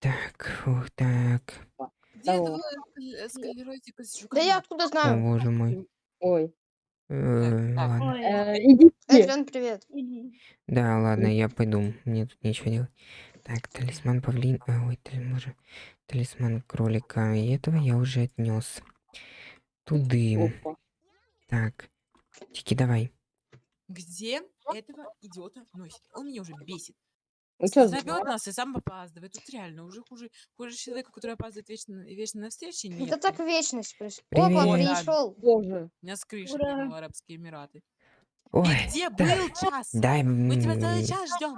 Так, ух, так. Где Здорово. два склеротика с Да жуками? я откуда О, знаю? боже мой. Ой. Э, так. ладно. Ой, Э, идите. Привет. иди. Да, ладно, я пойду. Мне тут нечего делать. Так, талисман павлин. а, ой, талисман, талисман кролика. И этого я уже отнес. Туды. Опа. Так. Тики, давай. Где этого идиота носит? Он меня уже бесит. Ну Зовет нас и сам опаздывает. Тут реально уже хуже, хуже человека, который опаздывает вечно, вечно на встрече. Это нет. так вечность происходит. Опа, пришел. боже. У меня с крыши прыгнул Арабские Эмираты. Ой, где да. был час? дай. Мы тебя целый час ждем.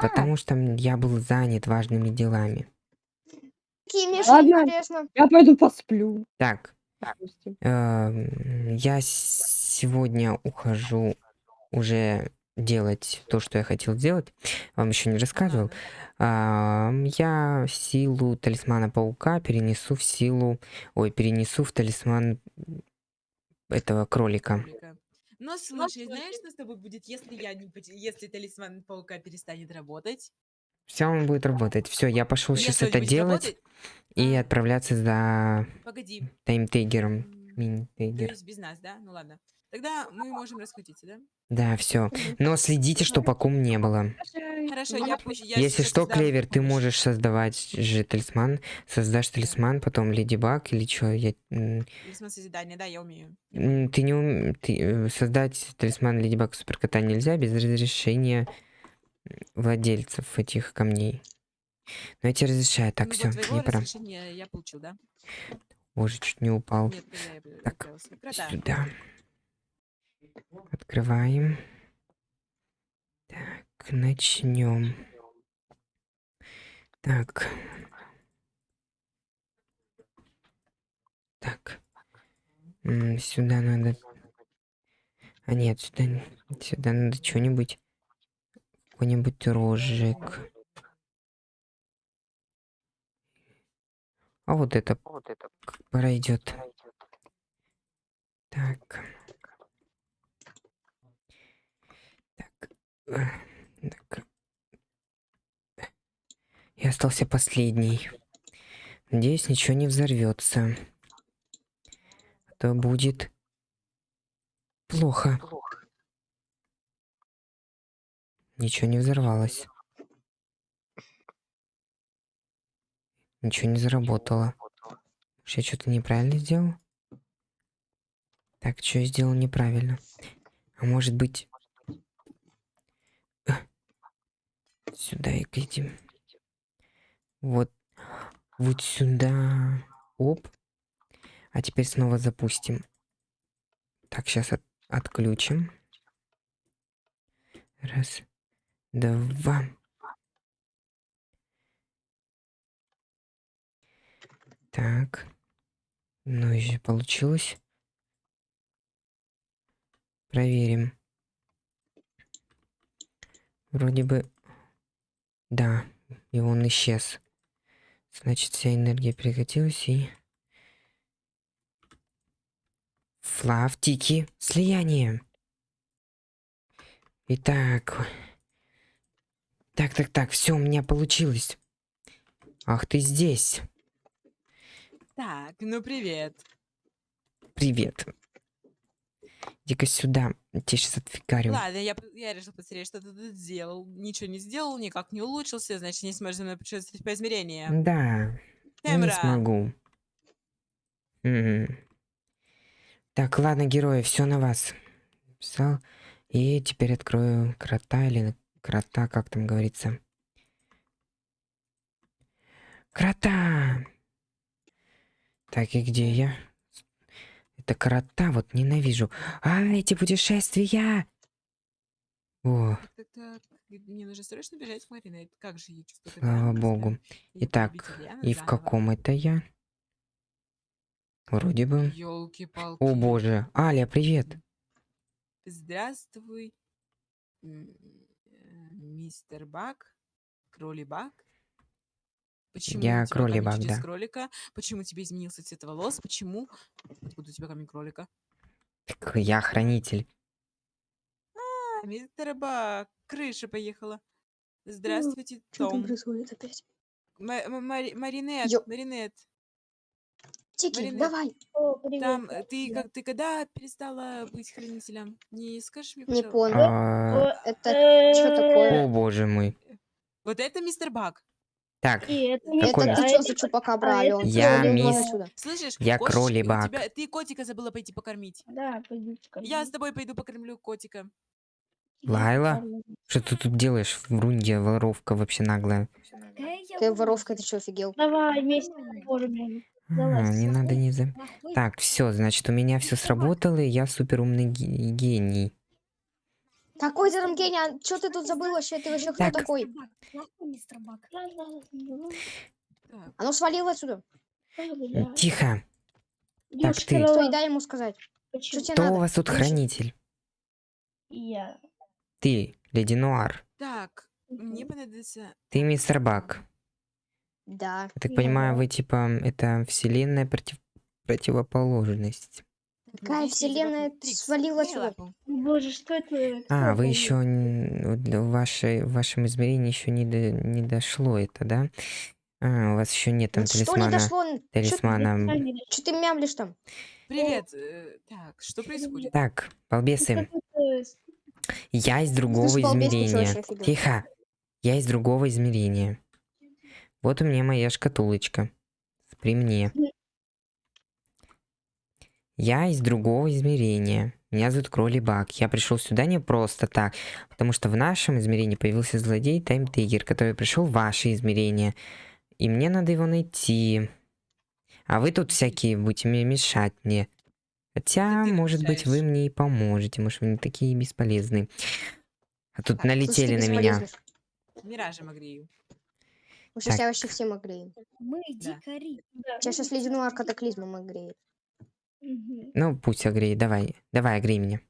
Потому что я был занят важными делами. Ладно. Я пойду посплю. Так, эм, я сегодня ухожу уже делать то, что я хотел сделать. Вам еще не рассказывал. Я силу талисмана паука перенесу в силу... Ой, перенесу в талисман этого кролика. Но слушай, знаешь, что с тобой будет, если я не если талисман паука перестанет работать? Все, он будет работать. Все, я пошел сейчас это делать работать- и А. отправляться за Погоди. таймтейгером. Мини-тейгер. без нас, да? Ну ладно. Тогда мы можем расходиться, да? Да, все. Но следите, что по ком не было. Хорошо, я пусть я Если что, создам Клевер, ты можешь создавать же талисман. Создашь талисман, потом Леди Баг или что? Я... Талисман созидания, да, я умею. Ты не ум... ты, э, создать талисман Леди Баг Суперкота нельзя без разрешения владельцев этих камней. Но я тебе разрешаю. Так, Ну, все, вот мне пора. я получил, да? Боже, чуть не упал. Нет, я Так. Крота. Сюда. Открываем. Так, начнем. Так. Так. М, Сюда надо... А нет, сюда, сюда надо что-нибудь... Какой-нибудь рожек. А вот это пройдет. Так. Я остался последний. Надеюсь, ничего не взорвется. А то будет плохо. Ничего не взорвалось. Ничего не заработало. Может, я что-то неправильно сделал? Так, что я сделал неправильно? А может быть... э, Сюда и глядим. Вот. Вот сюда. Оп. А теперь снова запустим. Так, сейчас отключим. Раз. Два. Так. Ну, еще получилось. Проверим. Вроде бы... Да, и он исчез. Значит, вся энергия прекратилась и... Флавтики. Слияние. Итак. Так, так, так, все у меня получилось. Ах, ты здесь. Так, ну привет. Привет. Иди-ка сюда. Я тебе сейчас отфигарю. Ладно, я, я решил посмотреть, что ты тут сделал. Ничего не сделал, никак не улучшился, значит, не сможешь за мной путешествовать по измерениям. Да, я не Темра. смогу. Мгм. Так, ладно, герои, все на вас. Писал. И теперь открою крота или крота, как там говорится. Крота! Так, и где я? Это крота, вот ненавижу. А, эти путешествия! О. Мне нужно срочно бежать в Маринет. Как же я чувствую Слава богу. Итак, и в каком это я? Вроде бы. О боже. Аля, привет. Здравствуй, э, мистер Бак, Кроли Бак. Почему Я у тебя Кроли камень Бак, чудес да. кролика? Почему тебе изменился цвет волос? Почему? Откуда у тебя камень кролика? Так я хранитель. А, мистер Бак, крыша поехала. Здравствуйте, Что там Том. происходит опять? Маринет, Ё- Маринет, Тики, Маринет. давай. О, привет. там э, ты Да. как ты когда перестала быть хранителем? Не скажешь мне, Не пожалуйста? понял. А, Это э, что такое? О боже мой. Вот это мистер Баг. Так, И это Какой? Это а ты что за чупакабра, Алён? Я Алён, мисс- вон отсюда. Слышишь? Я у тебя- Ты котика забыла пойти покормить. Да, пойди Я с тобой пойду покормлю котика. Лайла? что ты тут делаешь? Врунья, воровка вообще наглая. Ты воровка, ты что, офигел? Давай вместе поможем. А, не надо не за... Так, все, значит, у меня все сработало, и я супер умный гений. Какой гений? А Что ты тут забыл вообще? Ты вообще кто Так. такой? Так, А ну свалил отсюда. Тихо. Девушка, ты. Стой, дай ему сказать. почему? Что тебе Кто у надо? вас тут хранитель? Я. Ты, Леди Нуар. так, мне понадобится... Ты мистер Бак. Да. Я так понимаю, вы типа это вселенная против... противоположность. Какая вселенная по- Трикс, свалила дай сюда? лапу. Боже, что это? А, вы еще в, вашей, в вашем измерении еще не, до- не дошло это, да? А, у вас еще нет там Вот Что не талисмана. дошло? Что Талисмана. Сами ты мямлишь там? Привет. э, Так, что происходит? Так, балбесы, я из другого измерения. Тихо. Я из другого измерения. Вот у меня моя шкатулочка. При мне. Я из другого измерения. Меня зовут Кроли Бак. Я пришел сюда не просто так, потому что в нашем измерении появился злодей Тайм Тейгер, который пришел в ваше измерение. И мне надо его найти. А вы тут всякие будете мне мешать мне. Хотя, ты может быть, вы мне и поможете. Может, вы не такие бесполезные. А тут ты налетели на меня. огрею. Мы сейчас Так. вообще всем огреем. Мы Да. дикари. Да. Тебя сейчас ледяную катаклизмом огреет. Мгм. Ну, пусть огрей, давай. Давай, огрей меня.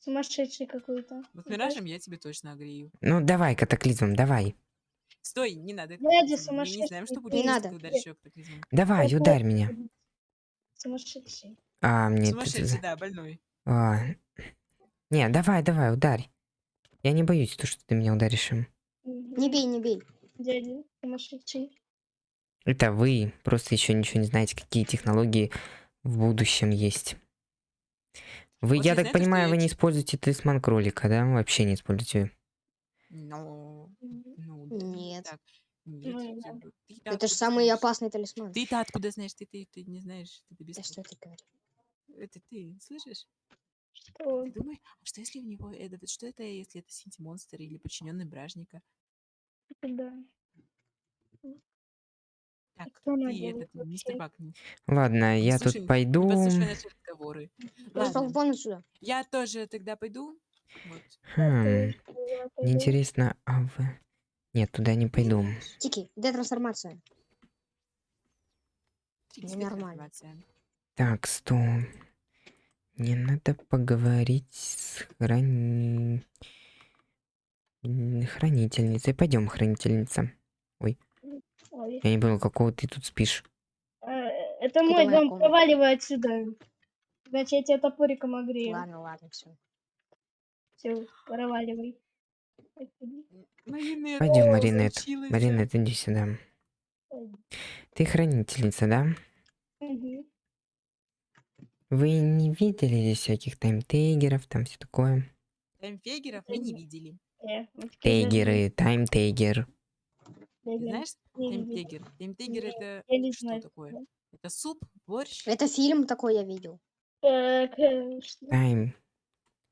Сумасшедший какой-то. Вот миражем я тебе точно огрею. Ну, давай, катаклизмом, давай. Стой, не надо. Дядя катаклизм. Мы не сумасшедший. знаем, что будет, Не надо. ударишь её катаклизмом. Давай, Это- ударь меня. Сумасшедший. А, мне. Сумасшедший, да, больной. А, Не, давай, давай, ударь. Я не боюсь, то, что ты меня ударишь им. Не бей, не бей. Дядя сумасшедший. Это вы просто еще ничего не знаете, какие технологии в будущем есть. Вы, Вот я так что понимаю, я вы не используете талисман кролика, да? Вообще не используете. Но... Ну, да, Нет. так. Нет, Ну, ты- Это же самый знаешь? опасный талисман. Ты-то откуда знаешь? Ты, ты, ты не знаешь. Ты, ты без... Да что ты говоришь? Это ты, слышишь? Что? Ты думаешь, а что если у него это, что это, если это синти-монстр или подчиненный бражника? Да. Так, кто делает этот, мистер вообще? Бак, не Ладно, я слушай- тут пойду. подслушивай наши разговоры. Пошел Ладно, вон отсюда. я тоже тогда пойду. Вот. Хм, мне интересно, а вы... Нет, туда не пойду. Тики, детрансформация. Трикс, Ненормально. информация. Так, стоп. Мне надо поговорить с храни... м, хранительницей. Пойдем, хранительница. Ой. Я не понял, какого ты тут спишь. А, Это мой дом, комната. проваливай отсюда. Значит, я тебя топориком огрею. Ладно, ладно, все. Все, проваливай. Маринет, Пойдем, Маринет. Маринет, иди сюда. Ты хранительница, да? Мгм. Вы не видели здесь всяких таймтейгеров, там все такое? Таймфегеров мы не видели. Э, Тейгеры, таймтейгер. Знаешь, Таймтегер Нет, это я не что знаю такое? Это суп, борщ? Это фильм такой я видел. Э, Тайм.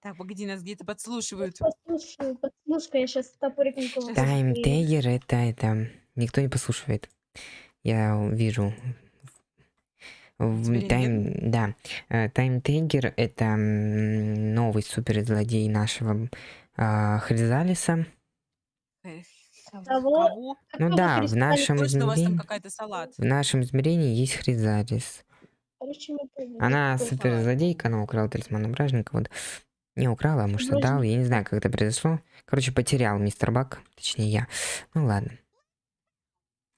Так, погоди, нас где-то подслушивают. Послушай, послушай, я сейчас топориком кого-то огрею. Таймтейгер это, это... Никто не послушивает. Я вижу. Тайм, да. Э, Таймтейгер это м, новый суперзлодей нашего а, Хризалиса. Кого? Кого? Ну да, в нашем Точно у вас там измерении... какая-то салат. В нашем измерении есть Хризалис. Короче, мы поняли. Она Какой суперзлодейка, она украла талисман бражника, вот. Не украла, а может Бражник. отдал, я не знаю, как это произошло. Короче, потерял мистер Бак, точнее я. Ну ладно.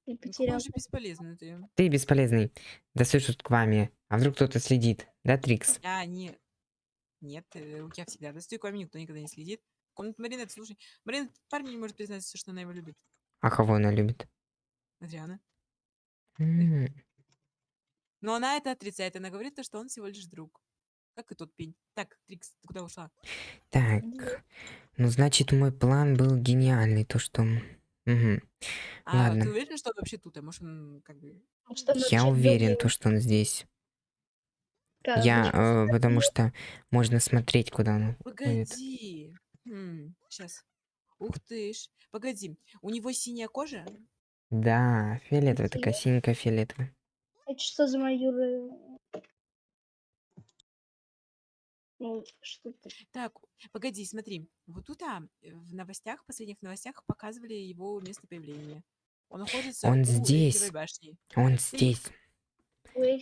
Ты Ну, потерял. Какой же бесполезный ты. Ты бесполезный. Да тут к вами. А вдруг кто-то следит? Да, Трикс? А, не. Нет, э, я всегда достаю к вами, никто никогда не следит. Комната Маринет, слушай. Маринет, парень не может признаться, что она его любит. А кого она любит? Адриана. Но она это отрицает. Она говорит, то, что он всего лишь друг. Как и тот пень. Так, Трикс, ты куда ушла? Так, ну значит мой план был гениальный, то что... Мгм. А Ладно. ты уверена, что он вообще тут? А может, он как бы... Что Я уверен, то что он здесь. как Я, э, потому что можно смотреть, куда он ходит. Погоди. сейчас. Ух ты ж. Погоди. У него синяя кожа? Да, фиолетовая, такая синенькая фиолетовая. Это что за майоры? Ну, что ты? Так, погоди, смотри. Вот тут а, в новостях, в последних новостях показывали его место появления. Он находится Он у здесь. Эйфелевой башни. Он здесь.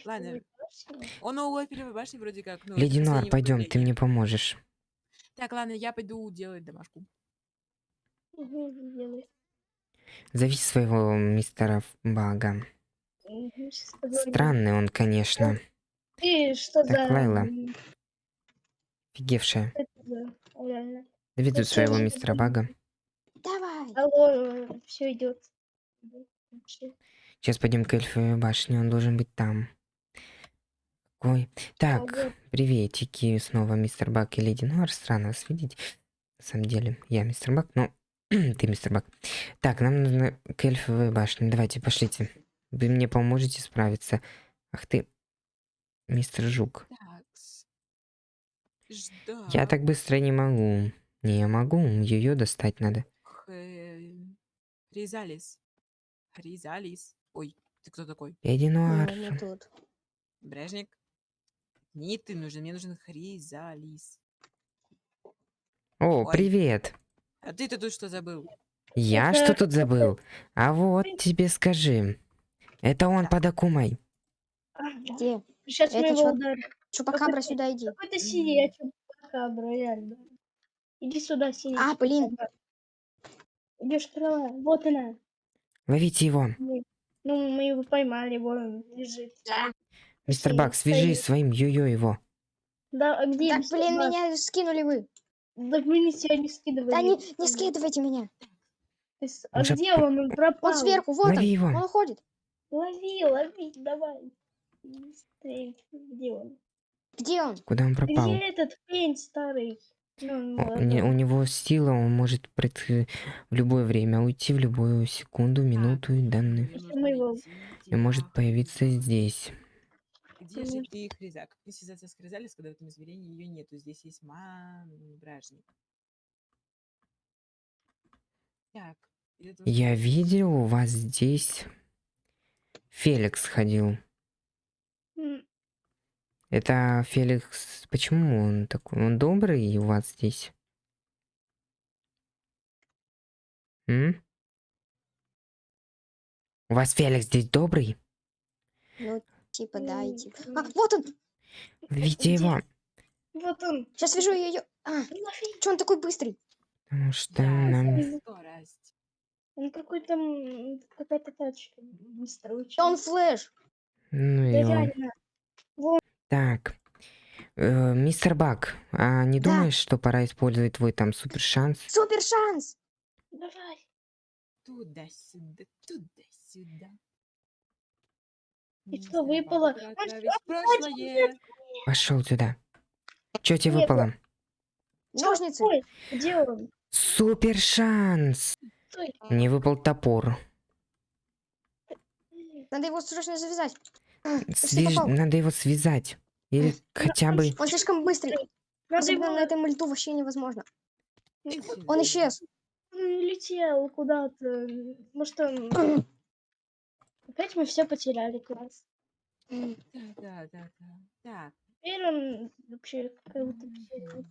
Ладно. Он у Эйфелевой башни вроде как. Ну, это Леди Нуар, последнее пойдем, ты мне поможешь. Так, ладно, я пойду делать домашку. Делай. Зови своего мистера Бага. Странный он, конечно. Ты что Так, за... Лайла. Офигевшая. за- тут своего мистера Бага. Давай. Алло, все идет. Сейчас пойдем к эльфовой башне, он должен быть там. Ой, так, приветики, снова мистер Бак и леди Нуар, странно вас видеть. На самом деле, я мистер Бак, но ты мистер Бак. Так, нам нужно к эльфовой башне, давайте, пошлите. Вы мне поможете справиться. Ах ты, мистер Жук. Я так быстро не могу. Не могу, ее достать надо. Хризалис. Хризалис. Ой, ты кто такой? Леди Ну, Нуар. не ты нужен, мне нужен Хризалис. О, Ой. привет. А ты-то тут что забыл? Я что тут забыл? А вот тебе скажи. Это он под Акумой. Где? Сейчас мы Это его чё? ударим. Чупакабра, сюда иди. Какой-то синий, я чупакабра, реально. Иди сюда, синий. А, блин. Идешь крыла. Вот она. Ловите его. Ну, мы его поймали, вон он лежит. Мистер Бак, свяжи стоит. своим йо-йо его. Да, а где Так, блин, Бак? меня скинули вы. Так мы не тебя не скидывали. Да не, не скидывайте меня. А Уже где он? Он пропал. Он сверху, вот он. Лови его. Он уходит. Лови, лови, давай. Быстрее. Где он? Где он? Куда он пропал? Где этот пень старый? Ну, О, не- у него сила, он может пред- в любое время уйти, в любую секунду, минуту и найти И может появиться здесь. Конечно. ты, Хризак? Как мне связаться с Хризалис, когда в этом измерении ее нету? Здесь есть ман-бражник. Так. Я видел, у вас здесь Феликс ходил. Это Феликс... Почему он такой? Он добрый у вас здесь? М? У вас Феликс здесь добрый? Ну, типа, да, и типа. А, вот он! Видите его? Вот он. Сейчас свяжу ее. А, что он такой быстрый? Потому что нам... Он какой-то... Какая-то тачка. Быстро он флэш. Ну Да его. реально. Так. Э, мистер Бак, а не Да. думаешь, что пора использовать твой там супер шанс? Супер шанс! Давай. Туда-сюда, туда-сюда. И Не что, знаю, выпало? прошлое. Пошел сюда. Что тебе выпало? Ножницы. Где он? Супер шанс! Стой. Мне выпал топор. Надо его срочно завязать. А, Свяж-. Надо его связать. Или хотя бы... Он слишком быстрый. Надо Особенно его... на этом мульту вообще невозможно. Он исчез. Он улетел куда-то. Может, он... Опять мы все потеряли класс. Да, да, да, да. Так. Теперь он вообще как будто всё-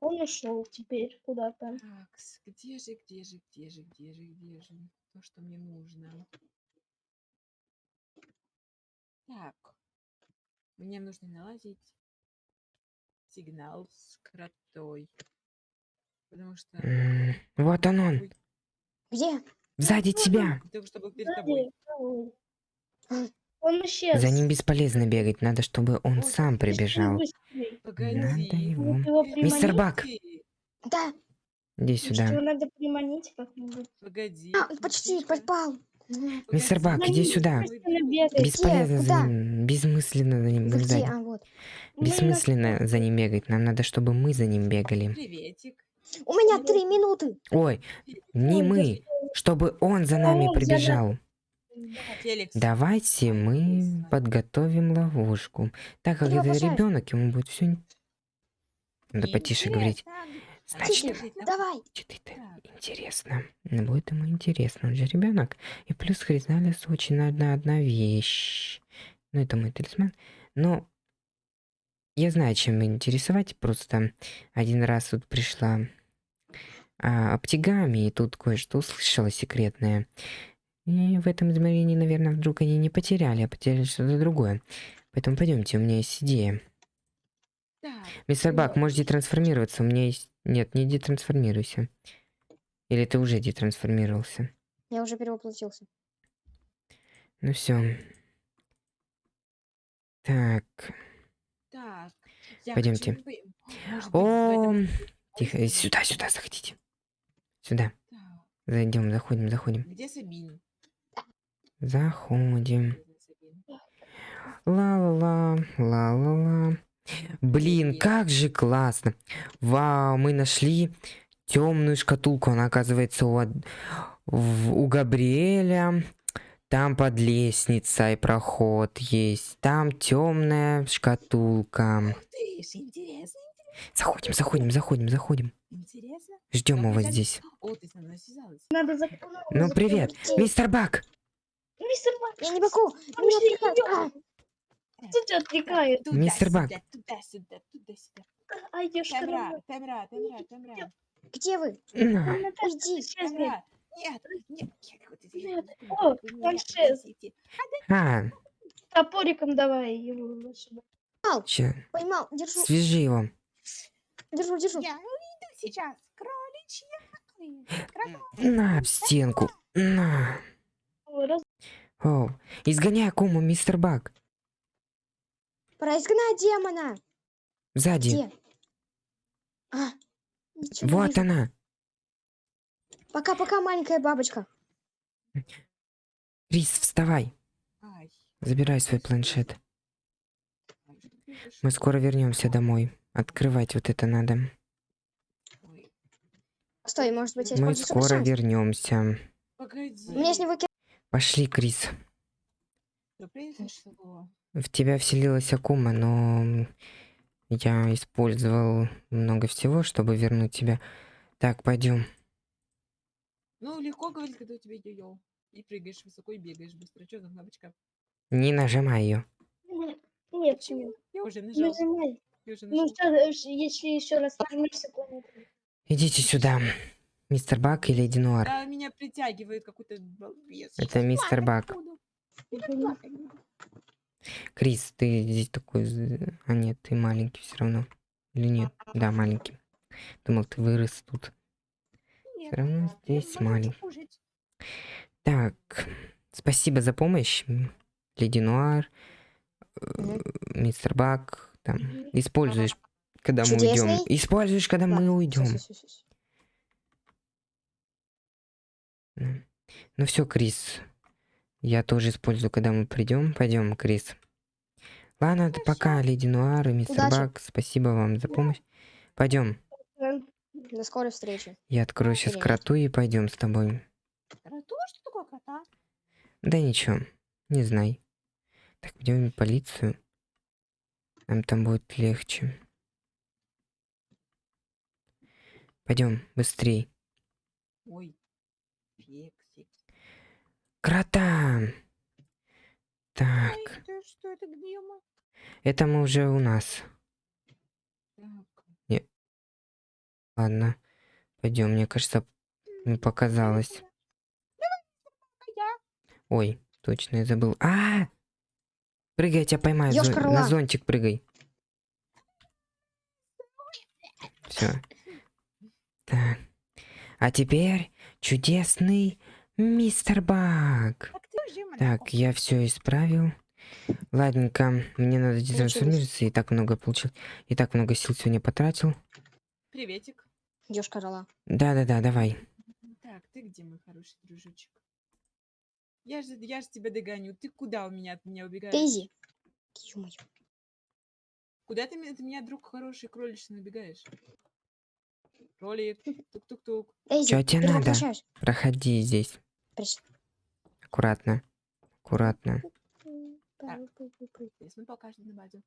Он ушел теперь куда-то. Так, где же, где же, где же, где же, где же то, что мне нужно? Так, мне нужно наладить сигнал с кротой. Потому что... Вот он он. Где? Сзади тебя. Ой. А. Он исчез. За ним бесполезно бегать. Надо, чтобы он сам прибежал. Погоди. Надо его... Мистер. Бак, Да. Иди Что сюда. надо приманить как-нибудь. Погоди. А, почти попал. Мистер Погоди, Бак, иди сюда. Бесполезно за Куда? ним, бессмысленно за ним Вы где? бегать. А, вот. Мы на- Бессмысленно за ним бегать. Нам надо, чтобы мы за ним бегали. Приветик. У меня три минуты. Ой, не мы, чтобы он за нами прибежал. Давайте мы подготовим ловушку. Так как это ребенок, ему будет все. Надо потише говорить. Значит, давай. Это интересно. Ну, Будет ему интересно, он же ребенок. И плюс Хризалис очень одна одна вещь. Ну, это мой талисман. Но я знаю, чем интересовать. Просто один раз тут пришла а, и тут кое-что услышала секретное. И в этом измерении, наверное, вдруг они не потеряли, а потеряли что-то другое. Поэтому пойдемте, у меня есть идея. Так, Мистер Бак, можете трансформироваться. У меня есть... Нет, не детрансформируйся. Или ты уже детрансформировался? Я уже перевоплотился. Ну все. Так. так. Пойдемте. О, тихо, сюда, сюда, заходите. Сюда. Зайдем, заходим, заходим. Где Сабин? Заходим. Ла-ла-ла, ла-ла-ла. Блин, как же классно. Вау, мы нашли темную шкатулку. Она оказывается у, в- у Габриэля. Там под лестницей проход есть. Там темная шкатулка. Ух ты ж, интересно, Заходим, заходим, заходим, заходим. интересно. Ждем его здесь. О, ты со мной связалась. Надо зак- Ну, привет, мистер Бак. Мистер Бак, Я не могу. Меня. А, кто тебя отвлекает? Мистер Бак. Туда-сюда, туда-сюда, туда-сюда. А идешь Темра, темра, темра, темра. Где вы? На. Уйди. Темра. Нет, нет, нет, Нет. я- О, планшет. просите. А, Топориком давай его сюда. ща, Поймал. Держу. свяжи его. Держу, держу. Я уйду сейчас. Кроличья. На, в стенку. На. О, раз- О, изгоняй акуму, мистер Бак. Пора изгнать демона. Сзади. Где? А, Вот она. Пока-пока, маленькая бабочка. Крис, вставай. Ай. Забирай свой планшет. Мы скоро вернемся домой. Открывать вот это надо. Ой, Стой, может быть, я Мы скоро шанс. вернемся. Погоди. С него Пошли, Крис. В тебя вселилась Акума, но я использовал много всего, чтобы вернуть тебя. Так, пойдем. Ну, легко говорить, когда у тебя йо-йо. И прыгаешь высоко, и бегаешь быстро. Что за кнопочка? Не нажимай ее. Нет, нет, Почему? нет. Я уже нажал. Нажимай. Ну, что, если еще раз нажмешь секунду. Идите сюда. Мистер Бак и Леди Нуар. Да, меня притягивает какой-то балбес. Это мистер Бак. Крис, ты здесь такой... з- А нет, ты маленький все равно. Или нет? Да, маленький. Думал, ты вырос тут. Все равно здесь маленький. Так, спасибо за помощь, Леди Нуар, э, мистер Бак. Там, используешь, когда мы уйдем. Используешь, когда мы Ладно, уйдем. Ну все, Крис. Я тоже использую, когда мы придем. Пойдем, Крис. Ладно, это пока, Леди Нуар и мистер Удачи. Бак. Спасибо вам за помощь. Пойдем. До скорой встречи. Я открою сейчас кроту и пойдем с тобой. Кроту? Что такое крота? Да ничего, не знай. Так, пойдем в полицию. Нам там будет легче. Пойдем, быстрей. Ой. Фексик. Крота! Ой, Так, это что это где мы? это мы уже у нас. Так. Ладно, пойдем. Мне кажется, мне показалось. Ой, точно я забыл. А! Прыгай, я тебя поймаю. зо- Ёшкар На зонтик прыгай. Все. Так. А теперь чудесный мистер Баг. Так я все исправил. Ладненько, мне надо детрансформироваться. И так много получил. И так много сил сегодня потратил. Приветик. Ёшка рала. Да-да-да, давай. Так, ты где, мой хороший дружочек? Я же, я же тебя догоню. Ты куда у меня от меня убегаешь? Дейзи. Ё-моё. Куда ты, меня- ты меня, друг хороший, кролич, набегаешь? Кролик, тук-тук-тук. Чё тебе надо? Проходи здесь. Приш- Аккуратно. Аккуратно. Здесь мы покажем на базе.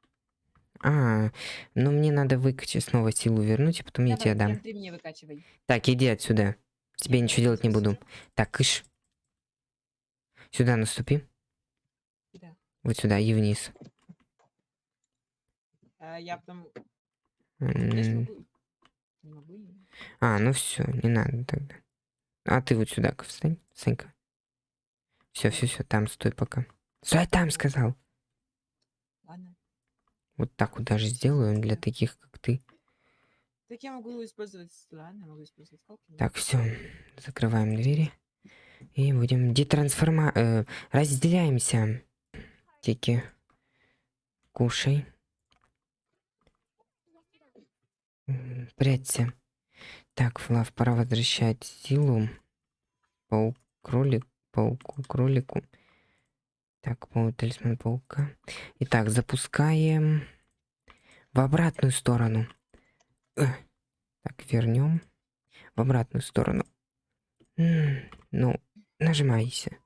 А, ну мне надо выкачать снова силу вернуть, и потом я Давай, тебе дам. ты мне выкачивай. Так, иди отсюда. Тебе ничего делать не буду. Так, кыш. Сюда наступи. Да. Вот сюда и вниз. А, я потом... М, А, ну все, не надо тогда. А ты вот сюда встань, Санька. Все, все, все, там стой пока. Стой там, сказал. Ладно. Вот так вот даже сделаю для таких, как ты. Так я могу использовать... Ладно, могу использовать Так, все, закрываем двери. И будем детрансформа... э, разделяемся. Тики. Кушай. Прячься. Так, Флав, пора возвращать силу. Паук, кролик, пауку, кролику. Так, паук, талисман паука. Итак, запускаем в обратную сторону. Э, Так, вернем в обратную сторону. Ну, нажимайся.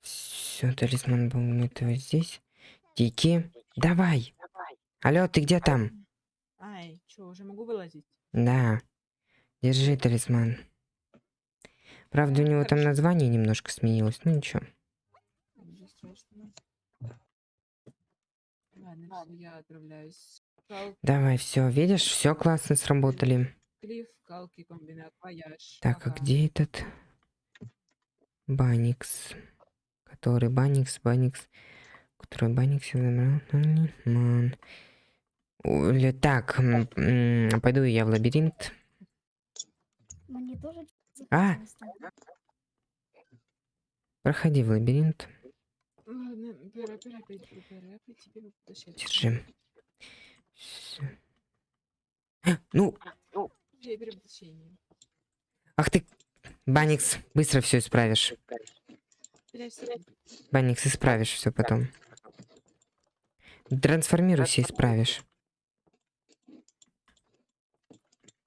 Все, талисман был этого здесь. Тики, давай. Алло, ты где там? Ай, что, уже могу вылазить? Да. Держи талисман. Правда, у него там название немножко сменилось, ну ничего. Ладно, я отправляюсь. Давай, все, видишь, все классно сработали. Клифф. Так, а где этот Баникс? Который Баникс, Баникс, который Баникс. Оля, Так, пойду я в лабиринт. А! Проходи в лабиринт. Держи. А, Ну, Я беру потащение. ах ты, Баникс, быстро все исправишь. Баникс, исправишь все потом. Трансформируйся, исправишь.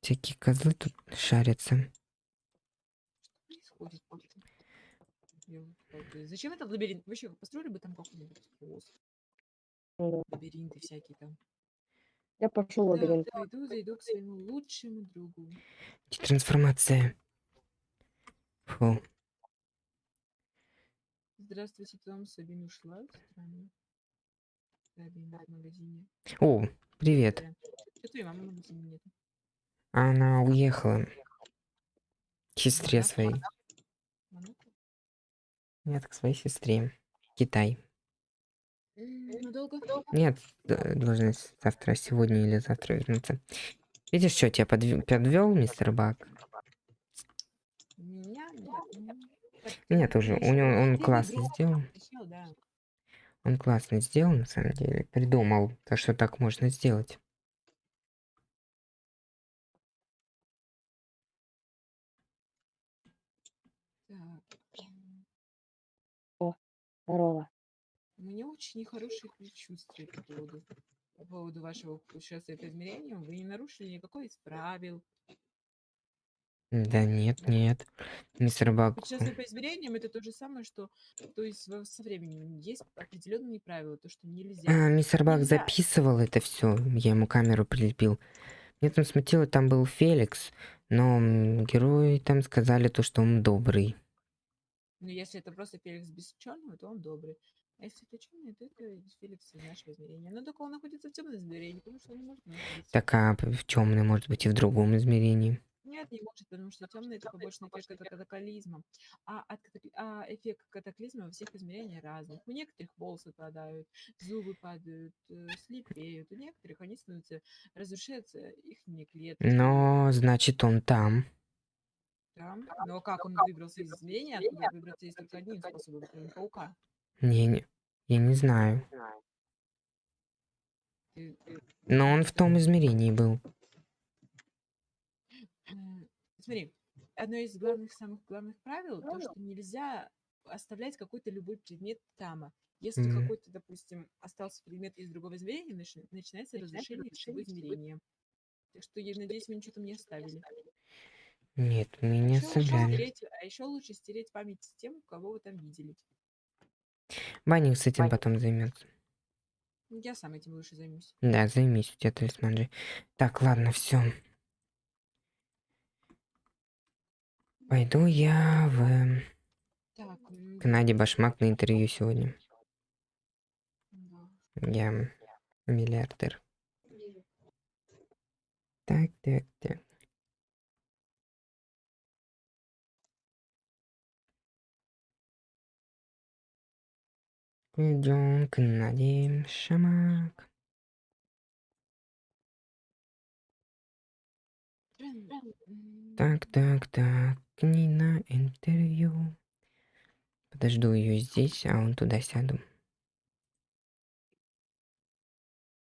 Всякие козлы тут шарятся. Зачем этот лабиринт? Вообще, построили бы там какой-нибудь. Лабиринты всякие там. Я пошел в лабиринт. пойду, зайду к своему лучшему другу. Трансформация. Фу. Здравствуйте, там Сабина ушла. Странно. Сабина в магазине. О, привет. Что твоей мамы в магазине нет? Она уехала. К сестре своей. Нет, к своей сестре. Китай. М, Надолго? Нет, должны завтра, сегодня или завтра вернуться. Видишь, что тебя подвел, мистер Бак? Меня? Нет. м, так Нет, ты уже, у него он классно сделал. Он классно сделал, на самом деле. Придумал, то, что так можно сделать. Так. м, Здорово. Меня очень нехорошие предчувствия по поводу, по поводу вашего путешествия по измерениям. Вы не нарушили никакой из правил. Да нет, нет. Мистер Бак, Путешествие по измерениям это то же самое, что то есть со временем есть определенные правила, то что нельзя. а, мистер Бак Нельзя. записывал это все. Я ему камеру прилепил. Мне там смутило, там был Феликс, но герои там сказали то, что он добрый. Но если это просто Феликс без черного, то он добрый. А если это черный, то это Феликс из нашего измерения. Но только он находится в темном измерении, потому что он не может находиться. Так, а в темный, может быть, и в другом измерении. Нет, не может, потому что темный это побочный эффект от катаклизма. А, от а эффект катаклизма во всех измерениях разных. У некоторых волосы падают, зубы падают, э, слепеют. У некоторых они становятся, разрушаются их клетки. Но, значит, он там. Там. Но как он выбрался из измерения, откуда выбраться есть только одним способом, кроме паука. Не, не, я не знаю. Но он в том измерении был. Смотри, одно из главных, самых главных правил, то, что нельзя оставлять какой-то любой предмет тама. Если Мгм. какой-то, допустим, остался предмет из другого измерения, начи- начинается разрушение всего измерения. Так что, я надеюсь, вы ничего там не оставили. Нет, мы А не лучше оставляли. стереть, а еще лучше стереть память с тем, кого вы там видели. Банник с этим потом займется. Ну, Я сам этим лучше займусь. Да, займись, у тебя талисман же. Так, ладно, все. Пойду я в Так, м, Канаде Башмак на интервью сегодня. да. Я миллиардер. Так, так, так. Идем к Наде Шамак. Так, так, так. К ней на интервью. Подожду ее здесь, а он туда сяду.